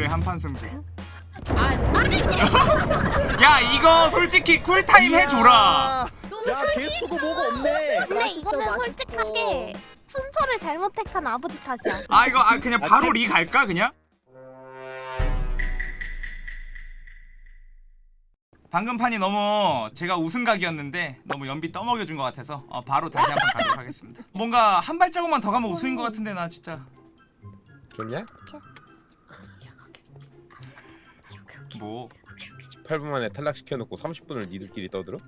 그래 한판 승부 아, 아 야 이거 솔직히 쿨타임 해줘라 야 개수고 뭐가 없네. 근데 이거는. 솔직하게 순서를 잘못 택한 아버지 탓이야. 아 이거 아 그냥 바로 리 갈까 그냥? 방금 판이 너무 제가 우승각이었는데 너무 연비 떠먹여준 것 같아서 어, 바로 다시 한번 가도록 하겠습니다 뭔가 한 발자국만 더 가면 우승인 것 같은데 나 진짜 좋냐? 뭐 8분 만에 탈락시켜놓고 30분을 니들끼리 떠들어? 야,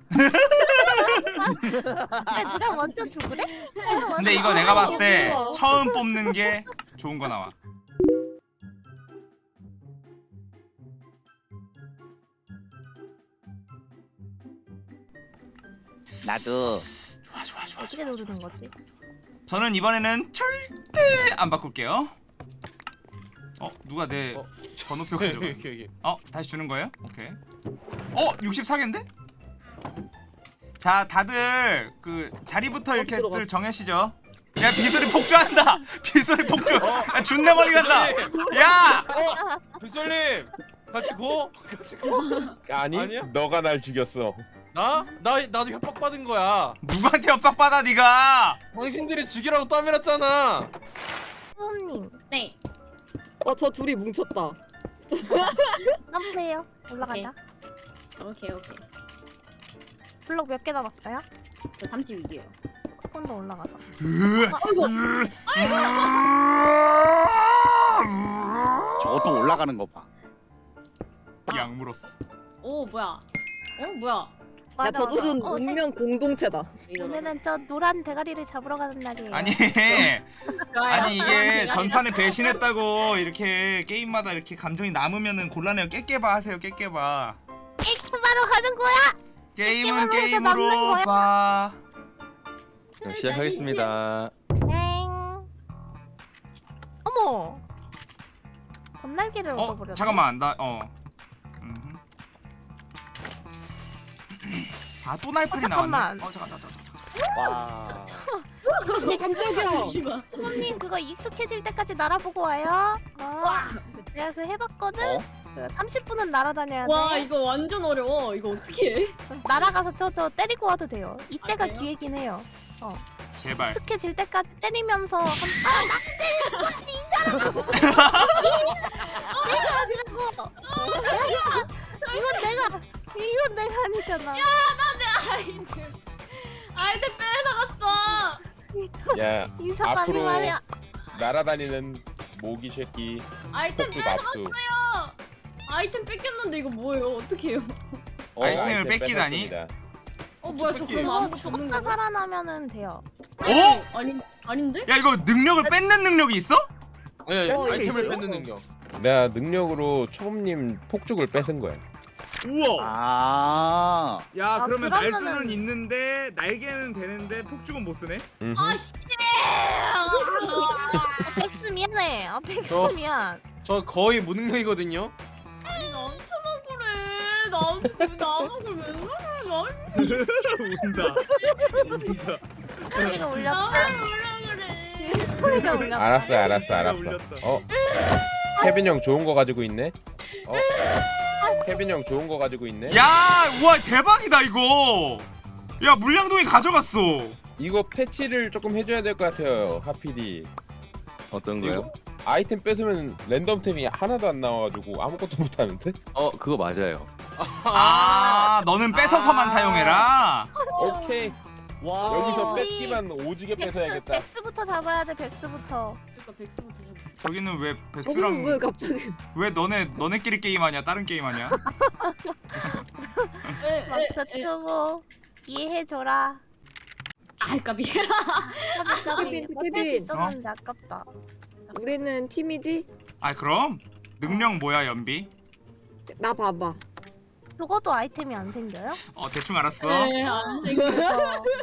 네가 먼저 죽으래? 근데 이거 내가 봤을 때 처음 뽑는 게 좋은 거 나와 나도. 좋아 좋아 좋아 어떻게 누르는 거지? 저는 이번에는 절대 안 바꿀게요 어 누가 내 어. 번호표 가져가 여기 여기 어 다시 주는 거예요? 오케이. 어 64개인데? 자 다들 그 자리부터 이렇게들 들어갔어? 정하시죠. 야 비소리 폭주한다. 비소리 폭주. 야 준내 멀리 간다. 야 빗솔님 같이 고 같이 고 아니 아니야? 너가 날 죽였어 나? 나 나도 협박 받은 거야 누구한테 협박 받아 네가? 당신들이 죽이라고 떠밀었잖아 수호님, 네. 어, 저 둘이 뭉쳤다. 점프해요. 올라가자. 오케이 오케이. 블록 몇 개 남았어요? 저 36이에요. 조금 더 올라가서. 저것도 올라가는 거 봐. 약물었어. 오 뭐야? 어 뭐야? 야, 맞아, 저들은 맞아. 어, 운명 공동체다. 오늘은 저 노란 대가리를 잡으러 가는 날이에요. 아니. 아니 이게 전판에 배신했다고 이렇게 게임마다 이렇게 감정이 남으면은 곤란해요. 깨깨봐 하세요. 깨깨봐. 이렇게 바로 하는 거야. 게임은 게임으로? 봐. 네, 시작하겠습니다 땡. 어머. 건날개를 어 얻어버렸네. 잠깐만 나 어. 아 또 날파리 어, 나왔네. 잠깐만. 어 잠깐 잠깐 잠깐. 와. 어, 깜짝이야. 손님 그거 익숙해질 때까지 날아보고 와요. 어. 내가 그 해봤거든. 어? 그 30분은 날아다녀야 돼. 와 이거 완전 어려워. 이거 어떻게 해? 날아가서 저 저 때리고 와도 돼요. 이때가 아? 기회긴 해요. 제발. 익숙해질 때까지 때리면서 한... 아나 때리는 거야 이 사람아. 내가 아니라고. 이건 내가 이건 내가 아니잖아. 아이템 아이템 뺏어갔어. 야 앞으로 말이야. 날아다니는 모기 새끼 아이템 뺏어갔어요. 아이템 뺏겼는데 이거 뭐예요? 어떻게 해요? 어, 아이템을 아이템 뺏기다니? 뺏었습니다. 어 뭐야 저 그럼 죽었다 거? 살아나면은 돼요. 어? 아니 아닌데? 야 이거 능력을 뺏는 능력이 있어? 아니 어, 아이템을? 뺏는 능력 내가 능력으로 초범님 폭죽을 뺏은 거야 우와. 아. 야 아, 그러면 그러면은- 날 수는 있는데 날개는 되는데 폭죽은 못 쓰네. 음흠. 아 씨. 아, 백스 미안해. 아 백스 저- 미안. 저 거의 무능력이거든요 나한테만 그래. 나한테 나한테 왜 그래? 운다. 운다. 소리가 울렸다. 왜 그래? 소리가 울렸다. 알았어 알았어 알았어 울렸다. 어? 케빈 형 좋은 거 가지고 있네? 어? 케빈 형 좋은 거 가지고 있네? 야, 우와 대박이다 이거. 야 물량동이 가져갔어. 이거 패치를 조금 해줘야 될 것 같아요 하피디 어떤 이거 아이템 뺏으면 랜덤템이 하나도 안 나와가지고 아무것도 못하는데? 어 그거 맞아요. 아, 너는 뺏어서만 아. 사용해라. 오케이 와. 여기서 뺏기만 오지게 뺏어야겠다 백스부터 잡아야 돼. 백스부터. 그러니까 백스부터 좀. 저기는 왜 백수랑 왜 갑자기? 왜 너네 너네끼리 게임하냐? 다른 게임하냐? 마스터 튜브 이해해줘라. 아 까비. 까비 케빈, 버틸 수 케빈. 있었는데 아깝다. 우리는 팀이지? 아 그럼 능력 뭐야 연비? 나 봐봐. 죽어도 아이템이 안 생겨요? 어 대충 알았어. 네, 안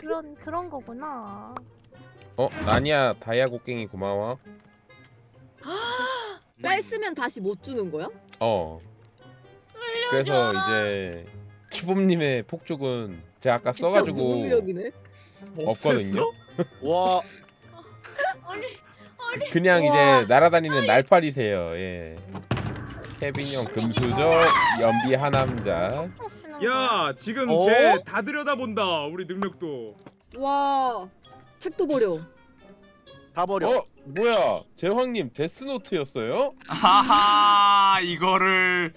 그런 그런 거구나. 어? 나니야 다이아 곡괭이 고마워 뺐으면 다시 못 주는 거야? 어. 그래서 이제 추범님의 폭죽은 제가 아까 진짜 써가지고 무능력이네. 없거든요. 와. 아니 그냥. 이제 날아다니는 날파리세요. 예. 케빈 형 금수저 연비 하남자. 야 지금 어? 쟤다 들여다본다 우리 능력도. 와. 책도 버려. 다 버려. 어 뭐야 제황님 데스노트였어요? 하하 이거를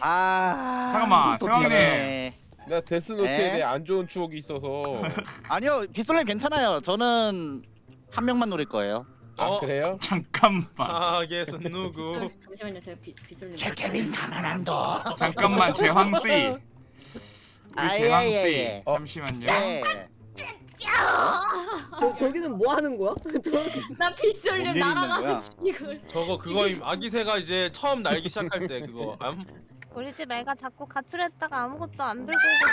아. 잠깐만, 또 제왕님. 나 데스노트에 에? 대해 안 좋은 추억이 있어서 아니요 빗솔님 괜찮아요. 저는 한 명만 노릴 거예요. 아 어? 그래요? 잠깐만 타겟은 누구? 잠시만요 제가 비, 비솔님 케빈 가난한도. 잠깐만 재황씨 우리 재황씨 아예예예. 잠시만요 예. 저 저기는 뭐 하는 거야? 나 비솔님 뭔일 있는 거야? 날아가서 이걸 저거 그거 임 아기새가 이제 처음 날기 시작할 때 그거 암? 우리 집 애가 자꾸 가출했다가 아무것도 안 들고 오고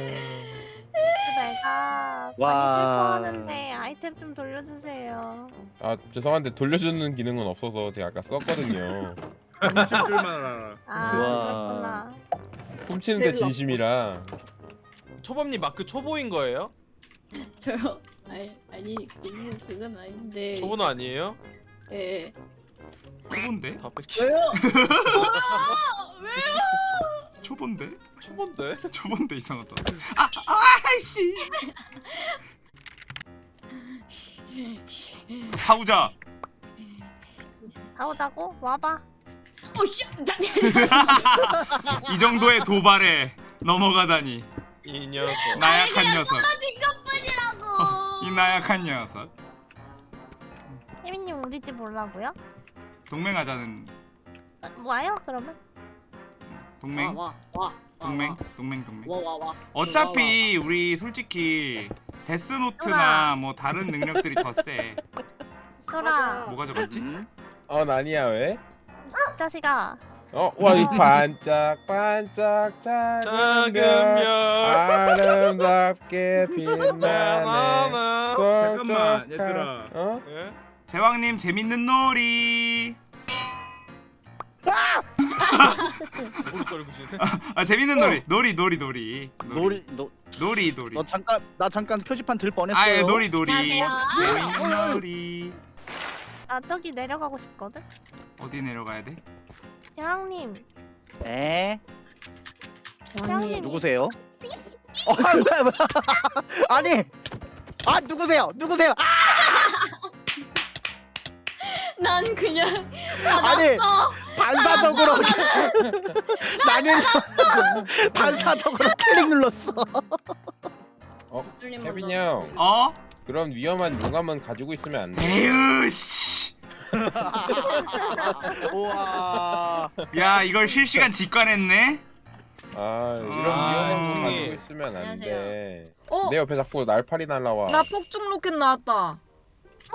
집 애가 많이 와. 슬퍼하는데 아이템 좀 돌려주세요. 아 죄송한데 돌려주는 기능은 없어서 제가 아까 썼거든요 훔칠 줄만 알아 아 좋아. 그렇구나. 훔치는데 제일 진심이라 초범님 마크 초보인 거예요? 저요 아니 아니 있는 그건 아닌데 초보는 아니에요? 예 초본데? 다 뺏기. 초본데? 초본데? 초본데 이상하다 아! 아이씨 사우자 가오자고 와봐. 오씨 이 정도의 도발에 넘어가다니. 이 녀석. 나약한 녀석. 이것뿐이라고. 이 나약한 녀석. 혜민님 우리 집 올라고요? 동맹하자는. 아, 와요 그러면? 동맹? 와 와 와 동맹? 동맹 동맹. 와와와. 어차피 우리 솔직히 데스노트나 뭐 다른 능력들이 더 세. 소라. 뭐가 적었지? 음? 어 아니야 왜? 이 자식아. 어? 와 이 반짝 반짝 작은 별 별. 아름답게 빛나네. 잠깐만, 얘들아. 어? 예? 제왕님 재밌는 놀이 뭘 떨구시네? 아 재밌는 놀이 놀이 놀이 놀이 놀이 너, 놀이 놀이 너 잠깐 나 잠깐 표지판 들 뻔했어요. 아예 놀이 놀이 안녕하세요. 재밌는 놀이 나 저기 내려가고 싶거든. 어디 내려가야 돼? 대왕님. 에? 재환님 누구세요? 어, 아, 뭐야, 뭐야. 아니, 아 누구세요? 누구세요? 아, 난 그냥 아니, 받았어 반사적으로 나는 반사적으로 클릭 눌렀어. 어? 케빈. 형 어? 그런 위험한 용암은 가지고 있으면 안 돼. 에휴 씨. 우와. 야 이걸 실시간 직관했네? 아 이런 아, 위험한 거 형님. 가지고 있으면 안 돼. 어? 내 옆에 자꾸 날파리 날라와. 나 폭죽 로켓 나왔다.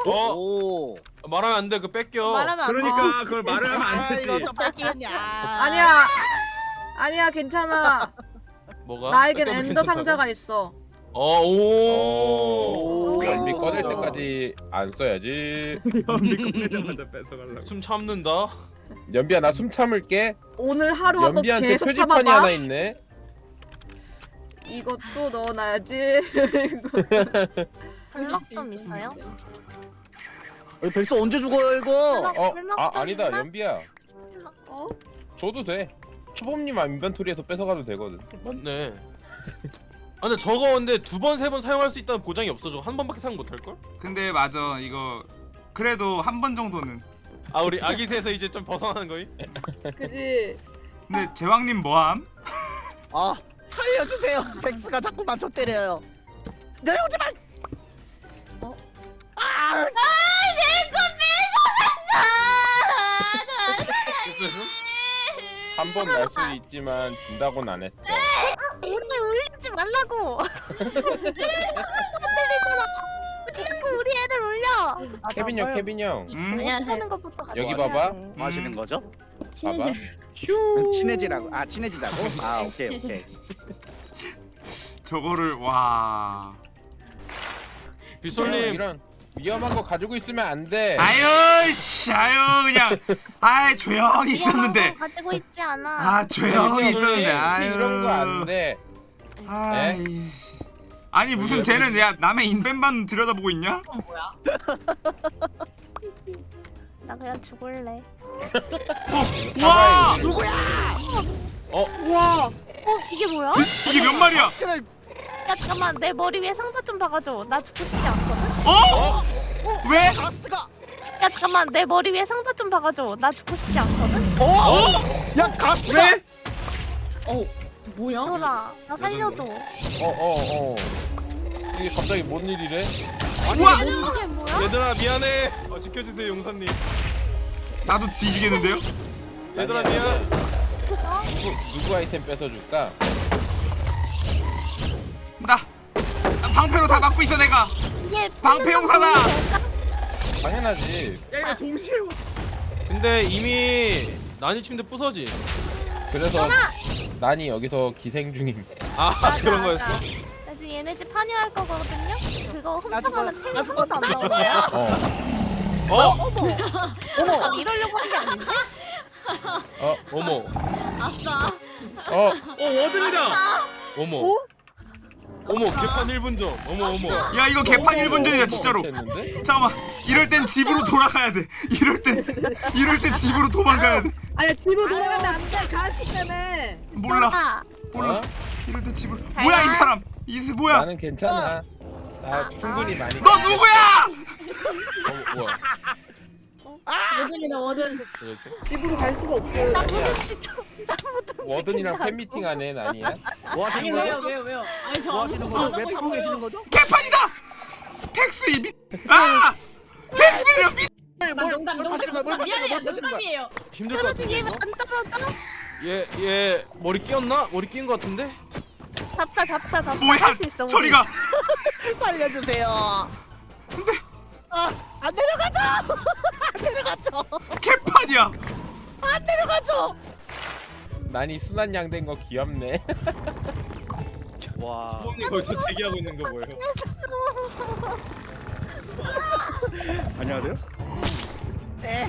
어? 오. 말하면 안 돼. 그 뺏겨. 말하면 안 돼. 그러니까 그걸 말을 하면 안 아, 되지 이거 또 뺏기냐? 아니야. 아니야 괜찮아. 뭐가? 나에겐 엔더 괜찮다고? 상자가 있어. 어, 오. 오. 연비 꺼낼 때까지 안 써야지. 연비 꺼내자마자 뺏어가려고 숨 참는다. 연비야 나 숨 참을게. 오늘 하루 한번 연비한테 계속 표지판이 참아봐. 하나 있네. 이것도 넣어놔야지. 블럭 좀 있어요? 우리 백수 언제 죽어요 이거? 어, 아좀 아니다? 연비야. 어? 줘도 돼. 초범님 인벤토리에서 뺏어가도 되거든. 맞네. 아 근데 저거 근데 두 번 세 번 사용할 수 있다는 보장이 없어. 저거 한 번밖에 사용 못할 걸? 근데 맞아 이거 그래도 한 번 정도는 아 우리 아기새에서 이제 좀 벗어나는 거임? 그지. 근데 제왕님 뭐함? 아 살려주세요. 백수가 자꾸 맞춰 때려요. 내려오지 마. 어? 아, 한번 날 수 있지만 준다고는 안 했어. 말라고. 자꾸 우리 애를 울려. 케빈 형, 케빈 형. 음? 안녕하세요. 하는 것부터 같이 여기 해야 봐봐. 돼. 뭐 하시는 거죠? 봐봐. 친해져 친해지라고. 아 친해지자고? 아 오케이 오케이. 저거를 와 빗솔님 이런 위험한 거 가지고 있으면 안 돼. 아유 씨 아유 그냥 아이 조용히 있었는데 위험한 거 가지고 있지 않아. 아 조용히 있었는데 아유 이런 거 안 돼. 아이 아니 무슨 쟤는 야 남의 인벤만 들여다보고 있냐? 그건 뭐야? 나 그냥 죽을래. 와 우와. 어 이게 뭐야? 이게 몇 마리야? 야 잠깐만 내 머리 위에 상자 좀 박아줘. 나 죽고 싶지 않거든. 어? 왜? 가스가 야 잠깐만 내 머리 위에 상자 좀 박아줘. 나 죽고 싶지 않거든. 어? 야 가스가 왜? 어 뭐야? 소라 나 살려줘. 어어 어. 이게 갑자기 뭔 일이래? 우와 이게 뭐야? 얘들아 미안해. 어, 지켜주세요 용사님. 나도 뒤지겠는데요? 얘들아 아니야. 미안. 누구 누구 아이템 뺏어줄까? 나 나 방패로 다 막고 있어 내가 이게 방패 용사다! 당연하지. 야 이거 동시에 와. 근데 이미 난이 침대 부서지. 그래서 난이 여기서 기생 중임. 아 그런 거였어. 나 지금 얘네 집 판이할 거거든요. 그거 훔쳐가면 템이 나도 하나도 안 나오냐? 어. 어? 어머 나 이러려고 한 게 아닌데? 어. 어머. 아싸. 어. 어 워든이다. 어머. 어머 개판 1분 전. 어머 어머. 야 이거 개판 1분 전이야 진짜로? 잠깐만 이럴 땐 집으로 돌아가야 돼 이럴 땐 이럴 땐 집으로 도망가야 돼 아야 집으로 돌아가면 안 돼. 가스 때문에. 몰라 아, 몰라 어? 이럴 때 집으로 뭐야 이 사람 이스 뭐야 나는 괜찮아. 나 충분히 많이. 너 누구야 어, 뭐야? 워든이다 워든. 집으로 갈 수가 없어. 나 무슨 무슨 워든이랑 팬미팅 하네 난이야. 뭐 하시는 왜요 거죠? 왜요 왜요? 아니 저 뭐 하시는 거죠? 왜 아무것도 파고 안 계시는 거죠? 개판이다 팩스 이 미... 아 팩스를 미... 있어요. 농담 농담. 미안해요? 농담이에요. 힘들 것 같은데 떨어지기만 이거? 떨어져? 얘 얘 머리 끼었나? 머리 끼인 것 같은데? 잡다 잡다 잡다 뭐야 할 수 있어. 우리. 저리가 살려주세요. 아, 안 내려가죠. 안 내려가죠. 개판이야 안 내려가죠. 난이 순한 양 된 거 귀엽네. 와. 부모님 거기서 대기하고 있는 거 뭐예요? 안녕하세요. 네.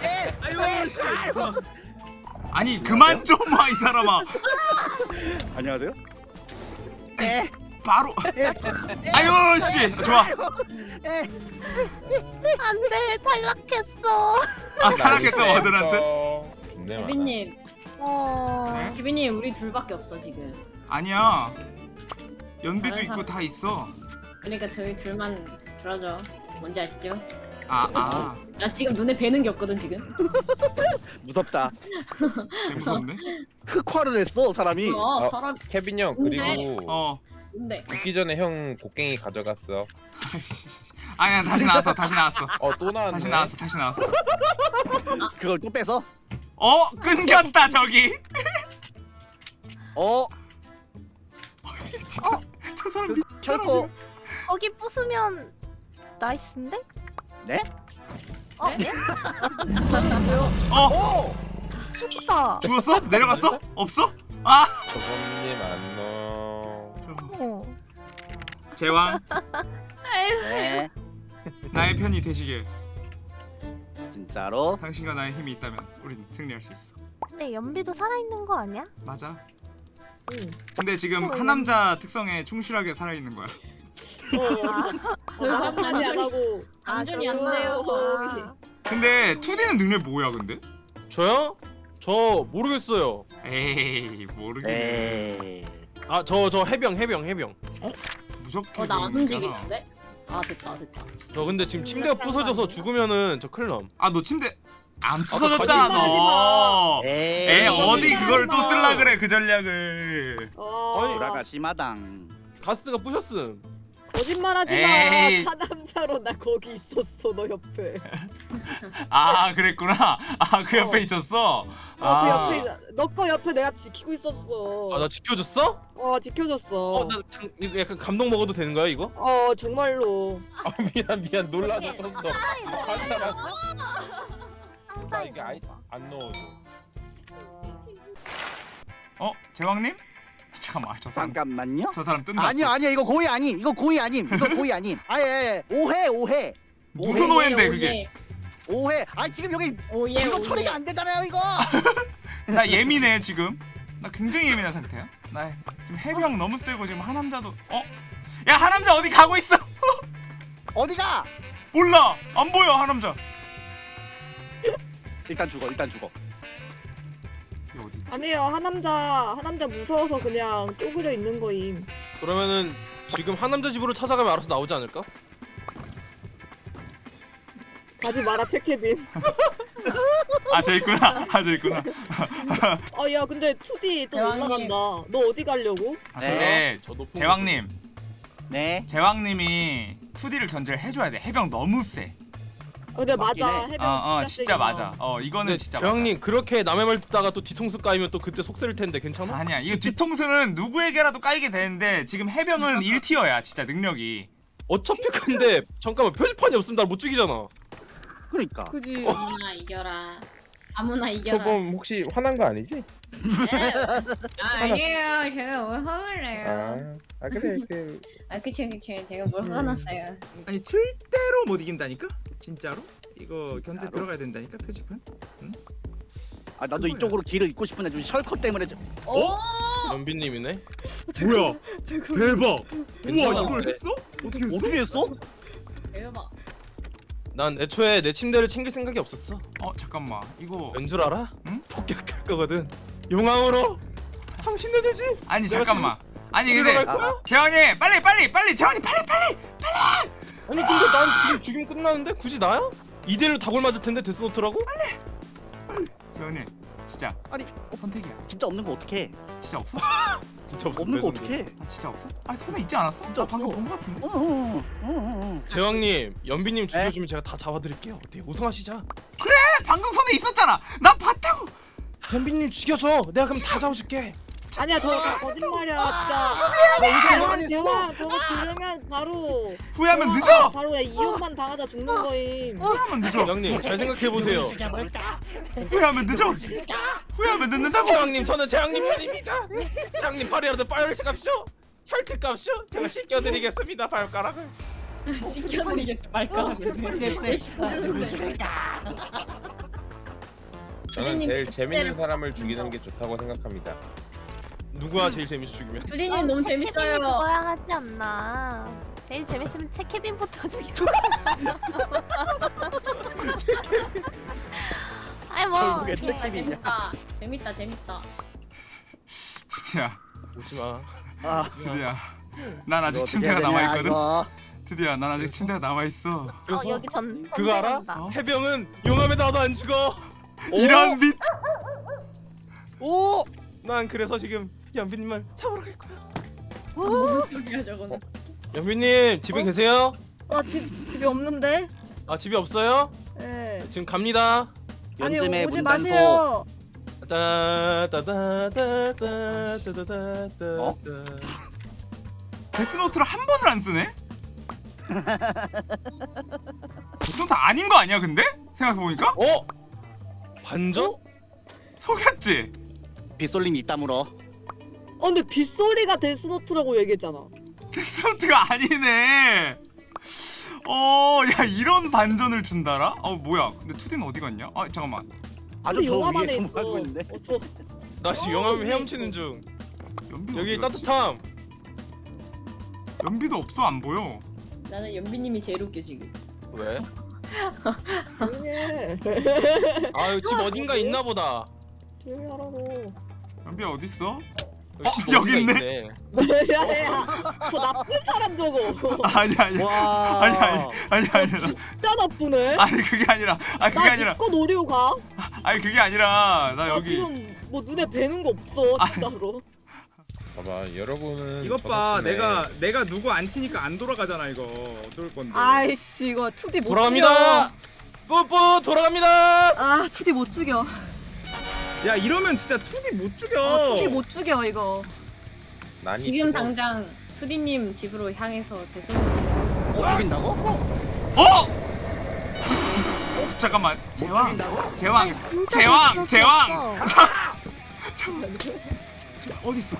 네. 아유 씨. 아니 그만 좀 와 이 사람아 안녕하세요. 네. 바로 아유 씨 좋아 네. 안돼 탈락했어. 아 타락했어 워든한테 죽 네. 개빈님 어. 네? 개빈님 우리 둘밖에 없어 지금. 아니야 연비도 있고 사람- 다 있어 그러니까 저희 둘만 그러죠. 뭔지 아시죠? 아 아 나 지금 눈에 뵈는 게 없거든 지금. 무섭다. 무섭네 흑화를 했어 사람이. 어, 어. 사람 케빈 형 그리고 어 근데 죽기 전에 형 곡괭이 가져갔어. 아니야 다시 나왔어 다시 나왔어 어또 나왔네. 다시 나왔어 다시 나왔어 그걸 또 빼서. 어 끊겼다 저기 어. 진짜 저 사람 미... 철거. 거기 부수면 나이스인데? 네? 어? 네? 예? 어 오. 죽다. 죽었어 내려갔어 없어 아 저번님 안녕. 저... 어. 제왕 네. 나의 편이 되시길 진짜로. 당신과 나의 힘이 있다면 우린 승리할 수 있어 근데 연비도 살아있는 거 아니야? 맞아 응. 근데 지금 한 남자 특성에 충실하게 살아있는 거야 어, 나만이 안 하고. 안준이 아, 안 돼요. 근데 2D는 능력 뭐야 근데? 저요? 저 모르겠어요. 에이 모르겠네 에이. 아저 저 해병 해병 해병. 무섭게 어나 안. 움직이는데? 아 됐다 됐다. 저 근데 지금 침대가 부서져서 죽으면 저 큰일 남. 아너 침대 안 부서졌잖아 거짓말하지 너 에이. 에 어디 그걸 또 마. 쓸라 그래 그 전략을 어. 돌아가 심하당. 가스가 부셨음. 거짓말하지 에이. 마. 파남자로 나 거기 있었어 너 옆에. 아 그랬구나 아 그 옆에 어. 있었어 어, 아. 그 옆에 너거 옆에 내가 지키고 있었어. 아나 지켜줬어? 어 지켜줬어. 어나 약간 감동 먹어도 되는 거야 이거? 어 정말로. 아 미안 미안 놀라서 썼어. 한 사람. 상자 나 이게 아이 안 넣어줘. 어 제왕님 잠깐만 저 사람 잠깐만요. 저 사람 뜬다 아니야 아니야 이거 고의 아님. 이거 고의 아님. 이거 고의 아님. 아예 오해 오해 무슨 오해인데 그게 오해. 아 지금 여기 오예 이거 오예. 처리가 안 되잖아요 이거. 나 예민해 지금 나 굉장히 예민한 상태야. 나 지금 해병 너무 세고 지금 하남자도 어? 야 하남자 어디 가고 있어? 어디가? 몰라 안 보여 하남자. 일단 죽어 일단 죽어? 아니에요 하남자 하남자 무서워서 그냥 쪼그려 있는 거임. 그러면은 지금 하남자 집으로 찾아가면 알아서 나오지 않을까? 가지 마라 최케빈. 아 저 있구나. 아 저 있구나. 아야 근데 2D 또 대왕님. 올라간다. 너 어디 가려고? 아, 네. 근데 저 높은 제왕님 네 제왕님이 2D를 견제를 해줘야 돼. 해병 너무 세. 어, 근데 맞긴 맞아. 해. 해변 어, 어, 진짜 맞아. 하. 어, 이거는 진짜 대왕님 그렇게 남의 말 듣다가 또 뒤통수 까이면 또 그때 속 쓰릴 텐데 괜찮아? 맞아. 아니야. 이거 뒤통수는 누구에게라도 까이게 되는데 지금 해병은 1티어야. 진짜 능력이. 어차피 근데 잠깐만 표지판이 없으면 날 못 죽이잖아. 그러니까 그지. 아무나 이겨라. 아무나 이겨라. 초범 혹시 화난 거 아니지? 네. 아, 아니에요. 제가 뭘 화를 내요. 아, 아 그래 그 아, 그쵸, 그쵸. 제가 뭘 화났어요. 아니 절대로 못 이긴다니까? 진짜로? 이거 견제 들어가야 된다니까 표지판? 아 나도 이쪽으로 길을 잇고 싶은데 좀 셜컷 때문에 좀 오! 연비님이네. 뭐야? 대박! 우와 이걸 했어? 어떻게 했어? 어떻게 했어? 대박. 난 애초에 내 침대를 챙길 생각이 없었어. 어, 잠깐만. 이거 왠 줄 알아? 응? 폭격할 거거든. 용왕으로 당신네 되지. 아니 잠깐만. 아니 근데? 재환이 빨리 빨리 빨리 재환이 빨리 빨리. 아니 근데 난 지금 죽이면 끝나는데 굳이 나야? 2대1로 다골 맞을 텐데 데스노트라고? 재환이 진짜 아니 선택이야. 진짜 없는 거 어떡해 진짜 없어? 진짜 없어. 없는 거. 어떡해 아, 진짜 없어? 아 손에 있지 않았어? 진짜 나 방금 없어. 본거 같은데. 어어어어 어 제왕님, 연비님 네? 죽여주면 제가 다 잡아드릴게요. 어때? 우승하시자. 방금 손에 있었잖아. 나 봤다고. 연비님 죽여줘. 내가 그럼 다 잡아줄게. 아니야 저거 다 거짓말이야 진짜. 대왕 대왕 저거 들으면 바로 후회하면 대왕 늦어. 바로 이혼만 당하다 죽는 거임. 후회하면 늦어. 제왕님 잘 생각해 보세요. 후회하면 늦어. 후회하면 늦는다고. 제왕님 저는 제왕님 편입니다. 제왕님 발이라도 빨리 값쇼. 혈트 값쇼. 제가 씻겨드리겠습니다 발가락을. 시켜드리겠다. 말까락을. 저는 주디님 제일 그 재밌는 사람을 죽이는 게 좋다고 생각합니다. 누가 제일 재밌어 죽이면? 주디님 너무 케빈이 재밌어요. 그거야 하지 않나 제일 재밌으면 체 케빈부터 죽여 아이 뭐 결국에 체 재밌다, 케빈이야 재밌다. 재밌다, 재밌다. 드디어 오지 마. 아 드디어. 난 아직 침대가 남아 있거든. 드디어 난 아직 침대가 남아 있어. 어 그래서 여기 전 그거 알아? 해병은 용암에 나도 안 죽어. 이런 미 오! 난 그래서 지금 연비님을 잡으러 갈 거야. 무슨 소리야, 저거는. 연비님 집에 계세요? 나집 집에 없는데. 아 집에 없어요? 예. 지금 갑니다. 아니 오지 마세요. 따다다다다다다다다다. 어? 데스노트를 한 번을 안 쓰네? 데스노트 아닌 거 아니야 근데? 생각해보니까? 어? 반전? 속였지? 빗솔님 입 다물어 어 근데 빗솔이가 데스노트라고 얘기했잖아. 데스노트가 아니네 어, 야 이런 반전을 준다라? 어 뭐야 근데 2D는 어디 갔냐? 아 잠깐만 아주 안에 위에. 숨어가고 있는데 어, 저 나 지금 영암 헤엄치는 중. 연비 여기? 따뜻함. 연비도 없어 안 보여 나는 연비님이 제일 웃겨, 지금. 왜? 해. 아유 집 어딘가 있나 보다. 조용히 하라고. 연비 어딨어? 여기 어, 집 여기 있네. 있네. 야야 저 나쁜 사람 저거. 아니 아니 와 아니 아니 아니 아니 진짜 나쁘네. 아니 그게 아니라 아니 그게 아니라 나니거 노리고 가. 아니 그게 아니라 나나 여기 지금 뭐 눈에 뵈는 거 없어 진짜로. 봐봐 여러분은 이것 저봐 내가 내가 누구 안 치니까 안 돌아가잖아 이거 어쩔 건데 아이씨 이거 2D 못 돌아갑니다. 뿌뿌 돌아갑니다. 아 2D 못 죽여. 야 이러면 진짜 2D 못 죽여 어 2D 못 죽여 이거. 지금 죽어. 당장 수디님 집으로 향해서 데스노트. 어 죽인다고? 어? 어? 잠깐만 제왕 제왕 제왕 제왕 잠깐만 제- 어딨어?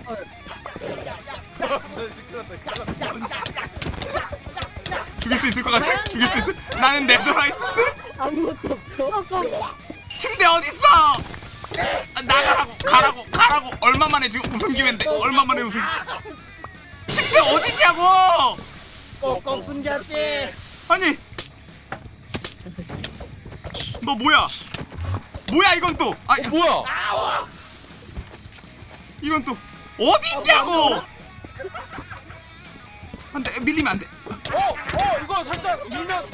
죽일 수 있을 것 같아? 죽일 수 있을 나는 네더라이트인데? 아무것도 없어. 침대 어딨어? 아, 나가라고 가라고 가라고. 얼마만 만에 지금 우승 기회인데 얼마 만에 우승 침대 어딨냐고! 꼭꼭 숨겼지. 아니. 너 뭐야? 뭐야 이건 또? 아, 뭐야? 이건 또 어딨냐고! 안돼 밀리면 안돼. 어, 어, 이거 살짝 밀면.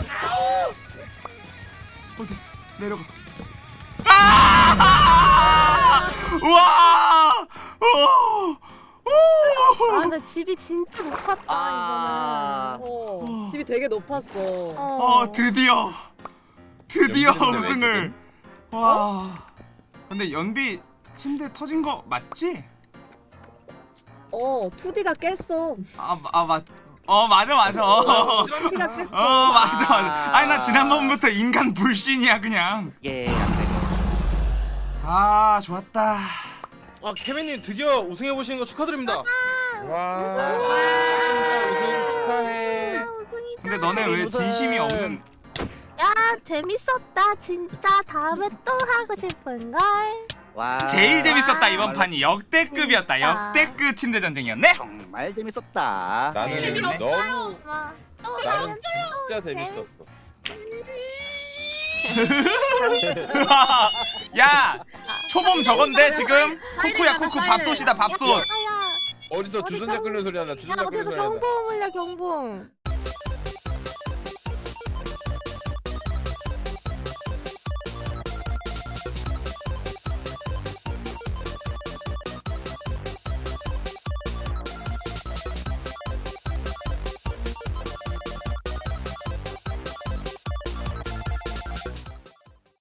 어딨어. 내려가. 아! 우와 오! 아 근데 집이 진짜 높았다 아. 어, 집이 되게 높았어. 이거는. 어 드디어. 드디어 우승을. 와. 근데 연비 침대 터진 거 맞지? 어, 2D가 깼어. 아 아 맞 어 맞아 맞아 어, 2D가 깼어. 어 맞아 맞아 아니 나 지난번부터 인간 불신이야 그냥 이게 안 되고. 아 좋았다 아 케빈님 드디어 우승해 보시는 거 축하드립니다. 와. 우승 축하해. 아. 근데 너네 왜 진심이 없는 야 재밌었다 진짜 다음에 또 하고 싶은걸 와. 제일 재밌었다 이번 정말- 판이 역대급이었다. 역대급 침대 전쟁이었네 정말 재밌었다. 나는 재미없어요. 너무 또 나는 진짜 재밌었어. 야 초봄 저건데 지금 쿠쿠야 쿠쿠 밥솥이다 밥솥 어디서 주전자 끓는 소리 난다. 야 주전자 끓는 소리 난다. 경보음 울려 경보음